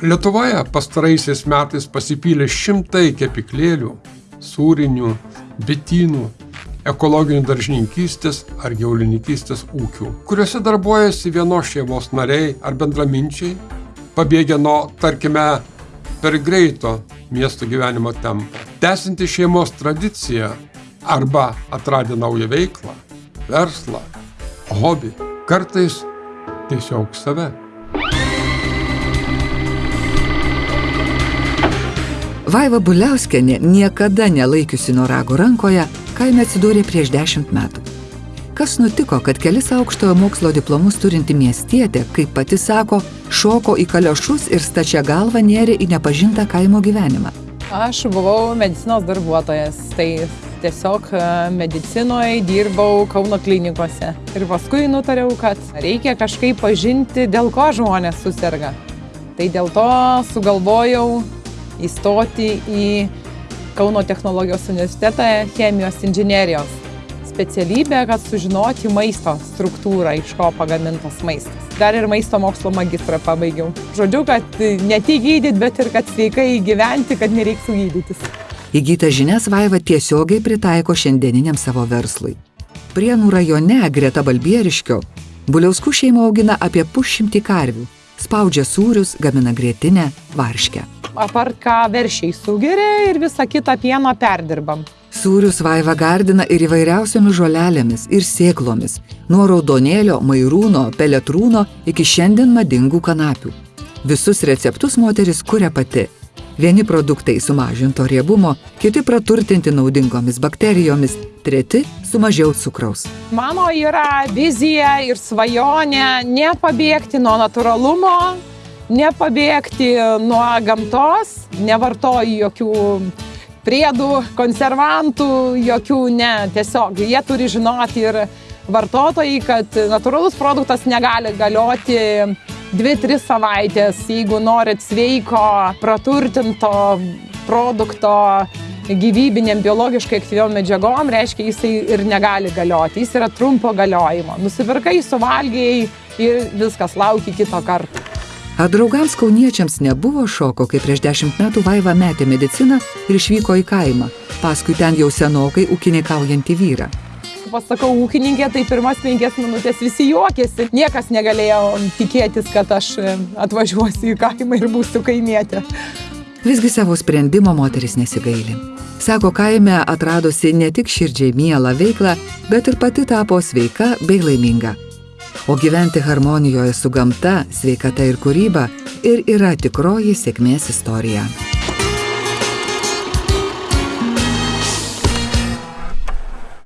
Lietuvoje pastaraisiais metais pasipylė šimtai kepiklėlių, sūrinių, bitynų, ekologinių daržininkystės ar gyvulininkystės ūkių, kuriuose darbuojasi vienos šeimos nariai ar bendraminčiai, pabėgę nuo, tarkime, per greito miesto gyvenimo tempo, tęsinti šeimos tradiciją arba atradę naują veiklą, verslą, hobį, kartais tiesiog save. Vaiva Buliauskienė, niekada nelaikiusi norago rankoje, kaime atsidūrė prieš dešimt metų. Kas nutiko, kad kelis aukštojo mokslo diplomus turinti miestietė, kaip pati sako, šoko į kaliošus ir stačia galva nėrė į nepažintą kaimo gyvenimą? Aš buvau medicinos darbuotojas, tai tiesiog e, medicinoje dirbau Kauno klinikose. Ir paskui nutariau, kad reikia kažkaip pažinti, dėl ko žmonės susirga. Tai dėl to sugalvojau įstoti į Kauno technologijos universitetą chemijos inžinierijos specialybę, kad sužinoti maisto struktūrą, iš ko pagamintas maistas. Dar ir maisto mokslo magistrą pabaigiau. Žodžiu, kad ne tik gydyti, bet ir kad sveikai gyventi, kad nereiktų gydytis. Įgytą žinias Vaiva tiesiogiai pritaiko šiandieniniam savo verslui. Prienų rajone greta Balbieriškio Buliauskų šeima augina apie pusšimtį karvių, spaudžia sūrius, gamina grėtinę, varškę apart ką veršiai sugeria ir visą kitą pieną perdirbam. Sūrius vaiva gardina ir įvairiausiomis žolelėmis ir sėklomis, nuo raudonėlio, mairūno, peletrūno iki šiandien madingų kanapių. Visus receptus moteris kuria pati. Vieni produktai sumažinto riebumo, kiti praturtinti naudingomis bakterijomis, treti su mažiau cukraus. Mano yra vizija ir svajonė nepabėgti nuo natūralumo, nepabėgti nuo gamtos, nevartoju jokių priedų, konservantų, jokių ne, tiesiog jie turi žinoti ir vartotojai, kad natūralus produktas negali galioti 2-3 savaitės, jeigu norit sveiko, praturtinto produkto gyvybinėm biologiškai aktyviom medžiagom, reiškia, jisai ir negali galioti, jis yra trumpo galiojimo. Nusipirkai, suvalgiai ir viskas, lauki kito karto. Ar draugams kauniečiams nebuvo šoko, kai prieš dešimt metų Vaiva metė mediciną ir išvyko į kaimą, paskui ten jau senokai ūkininkaujantį vyrą? Pasakau, ūkininkė, tai pirmas penkias minutės visi juokėsi. Niekas negalėjo tikėtis, kad aš e, atvažiuosiu į kaimą ir būsiu kaimietė. Visgi savo sprendimo moteris nesigaili. Sako, kaime atradusi ne tik širdžiai mielą veiklą, bet ir pati tapo sveika bei laiminga. O gyventi harmonijoje su gamta, sveikata ir kūryba ir yra tikroji sėkmės istorija.